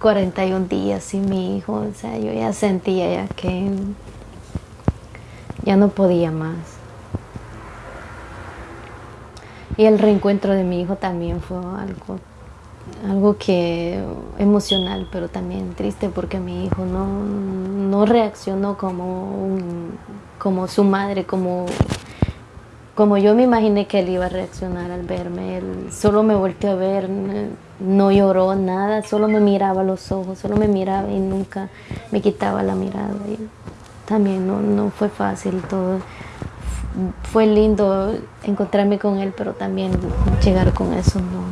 41 días sin mi hijo, o sea, yo ya sentía ya que ya no podía más. Y el reencuentro de mi hijo también fue algo, algo que emocional, pero también triste porque mi hijo no, no reaccionó como, como su madre, como, como yo me imaginé que él iba a reaccionar al verme. Él solo me volteó a ver, no lloró nada, solo me miraba los ojos, solo me miraba y nunca me quitaba la mirada. Y también no, no fue fácil todo fue lindo encontrarme con él, pero también llegar con eso no.